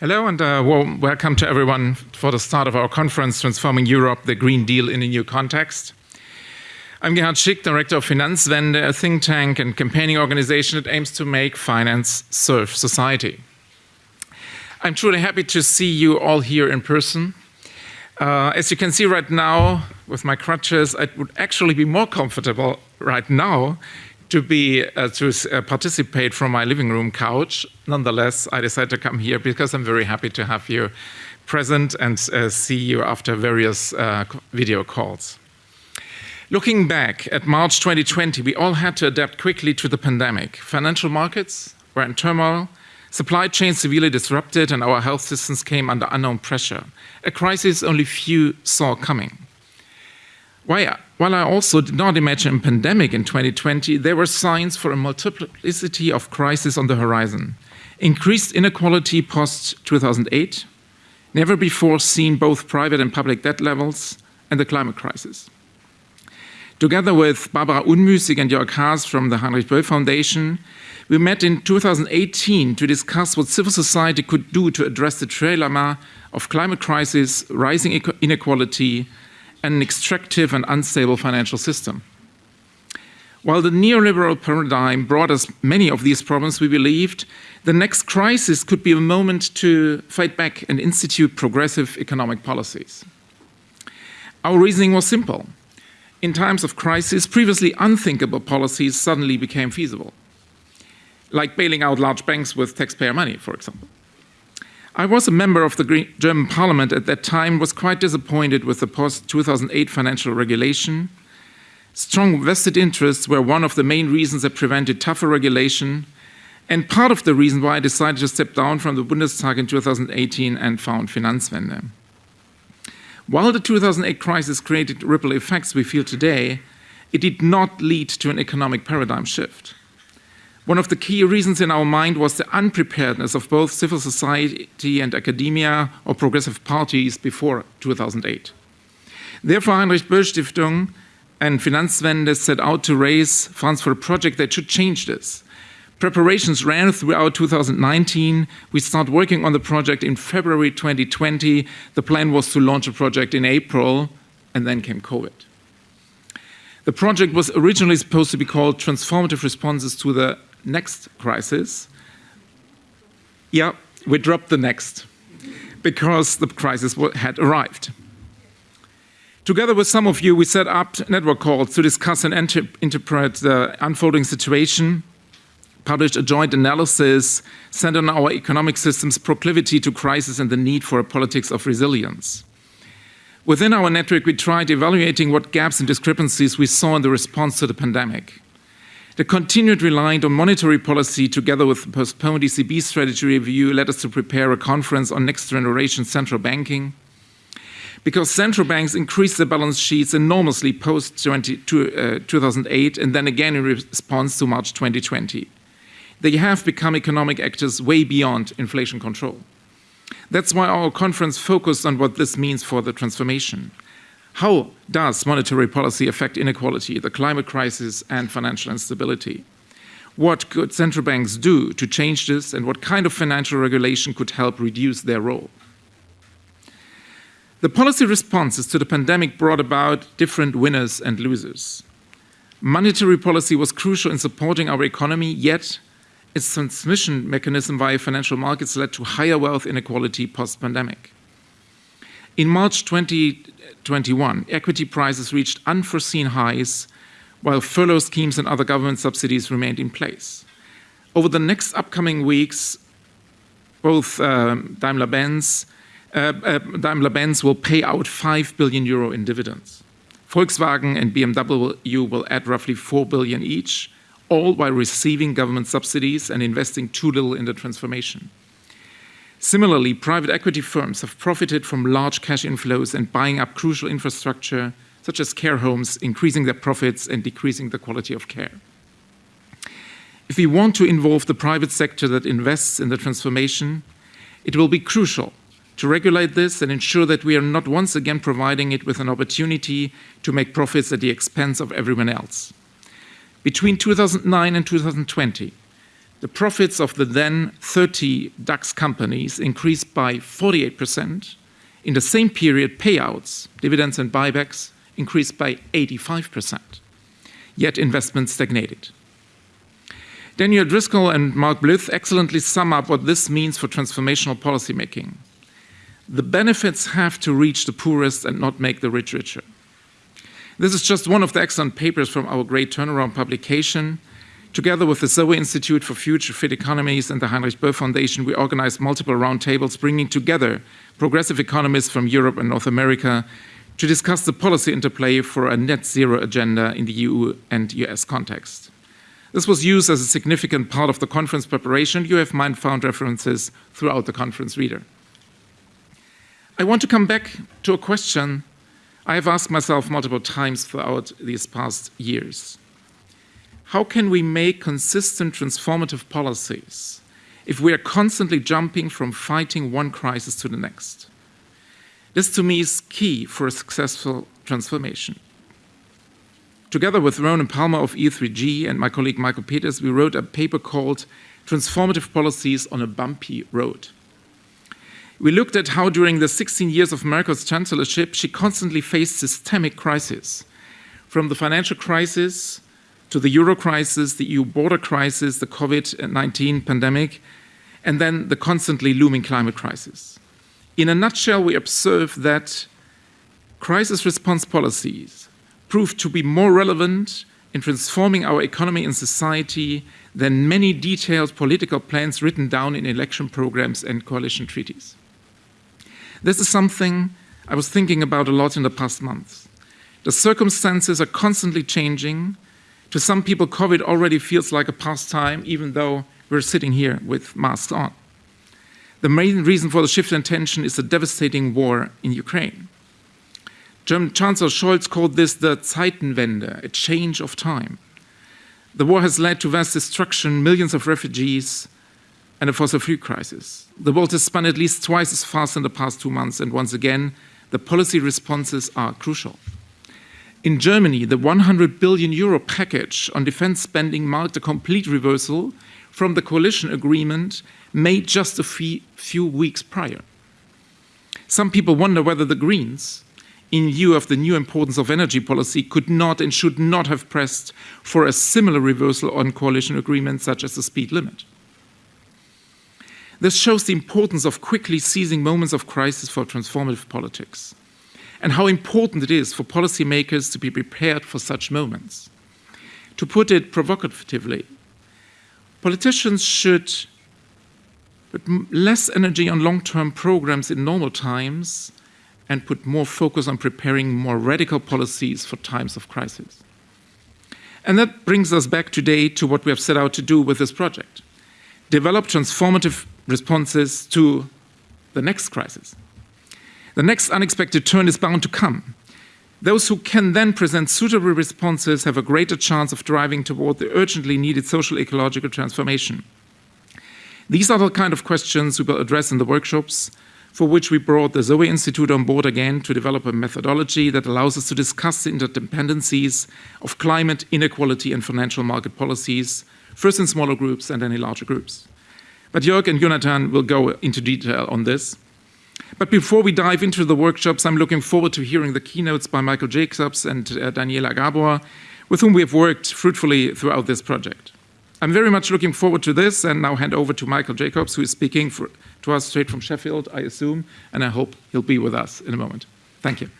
Hello and uh, warm welcome to everyone for the start of our conference, Transforming Europe, the Green Deal in a New Context. I'm Gerhard Schick, Director of Finanzwende, a think tank and campaigning organization that aims to make finance serve society. I'm truly happy to see you all here in person. Uh, as you can see right now, with my crutches, I would actually be more comfortable right now to be uh, to uh, participate from my living room couch. Nonetheless, I decided to come here because I'm very happy to have you present and uh, see you after various uh, video calls. Looking back at March 2020, we all had to adapt quickly to the pandemic. Financial markets were in turmoil, supply chains severely disrupted, and our health systems came under unknown pressure, a crisis only few saw coming. While I also did not imagine a pandemic in 2020, there were signs for a multiplicity of crises on the horizon. Increased inequality post-2008, never before seen both private and public debt levels, and the climate crisis. Together with Barbara Unmüßig and Jörg Haas from the Heinrich Böll Foundation, we met in 2018 to discuss what civil society could do to address the trilemma of climate crisis, rising inequality, an extractive and unstable financial system. While the neoliberal paradigm brought us many of these problems, we believed the next crisis could be a moment to fight back and institute progressive economic policies. Our reasoning was simple. In times of crisis, previously unthinkable policies suddenly became feasible, like bailing out large banks with taxpayer money, for example. I was a member of the German parliament at that time, was quite disappointed with the post-2008 financial regulation. Strong vested interests were one of the main reasons that prevented tougher regulation, and part of the reason why I decided to step down from the Bundestag in 2018 and found Finanzwende. While the 2008 crisis created ripple effects we feel today, it did not lead to an economic paradigm shift. One of the key reasons in our mind was the unpreparedness of both civil society and academia or progressive parties before 2008. Therefore, Heinrich Böll Stiftung and Finanzwende set out to raise funds for a project that should change this. Preparations ran throughout 2019. We started working on the project in February 2020. The plan was to launch a project in April, and then came COVID. The project was originally supposed to be called Transformative Responses to the next crisis, yeah, we dropped the next because the crisis had arrived. Together with some of you, we set up network calls to discuss and interpret the unfolding situation, published a joint analysis centered on our economic system's proclivity to crisis and the need for a politics of resilience. Within our network, we tried evaluating what gaps and discrepancies we saw in the response to the pandemic. The continued reliance on monetary policy together with the postponed ECB strategy review led us to prepare a conference on next generation central banking. Because central banks increased their balance sheets enormously post uh, 2008 and then again in response to March 2020. They have become economic actors way beyond inflation control. That's why our conference focused on what this means for the transformation. How does monetary policy affect inequality, the climate crisis, and financial instability? What could central banks do to change this, and what kind of financial regulation could help reduce their role? The policy responses to the pandemic brought about different winners and losers. Monetary policy was crucial in supporting our economy, yet its transmission mechanism via financial markets led to higher wealth inequality post-pandemic. In March 2021, equity prices reached unforeseen highs, while furlough schemes and other government subsidies remained in place. Over the next upcoming weeks, both um, Daimler-Benz uh, uh, Daimler-Benz will pay out 5 billion euro in dividends. Volkswagen and BMW will add roughly 4 billion each, all while receiving government subsidies and investing too little in the transformation. Similarly, private equity firms have profited from large cash inflows and buying up crucial infrastructure, such as care homes, increasing their profits and decreasing the quality of care. If we want to involve the private sector that invests in the transformation, it will be crucial to regulate this and ensure that we are not once again providing it with an opportunity to make profits at the expense of everyone else. Between 2009 and 2020, the profits of the then 30 DAX companies increased by 48%. In the same period, payouts, dividends and buybacks increased by 85%. Yet investment stagnated. Daniel Driscoll and Mark Blyth excellently sum up what this means for transformational policymaking. The benefits have to reach the poorest and not make the rich richer. This is just one of the excellent papers from our great turnaround publication. Together with the Zoe Institute for Future Fit Economies and the Heinrich Böll Foundation, we organized multiple roundtables bringing together progressive economists from Europe and North America to discuss the policy interplay for a net zero agenda in the EU and US context. This was used as a significant part of the conference preparation. You have mind found references throughout the conference reader. I want to come back to a question I have asked myself multiple times throughout these past years. How can we make consistent transformative policies if we are constantly jumping from fighting one crisis to the next? This to me is key for a successful transformation. Together with Ronan Palmer of E3G and my colleague Michael Peters, we wrote a paper called Transformative Policies on a Bumpy Road. We looked at how during the 16 years of Merkel's chancellorship, she constantly faced systemic crises, from the financial crisis to the euro crisis, the EU border crisis, the COVID-19 pandemic, and then the constantly looming climate crisis. In a nutshell, we observe that crisis response policies proved to be more relevant in transforming our economy and society than many detailed political plans written down in election programs and coalition treaties. This is something I was thinking about a lot in the past months. The circumstances are constantly changing. To some people, COVID already feels like a pastime, even though we're sitting here with masks on. The main reason for the shift in tension is the devastating war in Ukraine. German Chancellor Scholz called this the Zeitenwende, a change of time. The war has led to vast destruction, millions of refugees, and a fossil fuel crisis. The world has spun at least twice as fast in the past two months, and once again, the policy responses are crucial. In Germany, the 100 billion euro package on defense spending marked a complete reversal from the coalition agreement made just a few weeks prior. Some people wonder whether the Greens, in view of the new importance of energy policy, could not and should not have pressed for a similar reversal on coalition agreements such as the speed limit. This shows the importance of quickly seizing moments of crisis for transformative politics and how important it is for policymakers to be prepared for such moments. To put it provocatively, politicians should put less energy on long-term programs in normal times and put more focus on preparing more radical policies for times of crisis. And that brings us back today to what we have set out to do with this project. Develop transformative responses to the next crisis. The next unexpected turn is bound to come. Those who can then present suitable responses have a greater chance of driving toward the urgently needed social ecological transformation. These are the kind of questions we will address in the workshops, for which we brought the Zoe Institute on board again to develop a methodology that allows us to discuss the interdependencies of climate, inequality, and financial market policies, first in smaller groups and then in larger groups. But Jörg and Jonathan will go into detail on this. But before we dive into the workshops, I'm looking forward to hearing the keynotes by Michael Jacobs and uh, Daniela Gabor, with whom we have worked fruitfully throughout this project. I'm very much looking forward to this and now hand over to Michael Jacobs, who is speaking for, to us straight from Sheffield, I assume, and I hope he'll be with us in a moment. Thank you.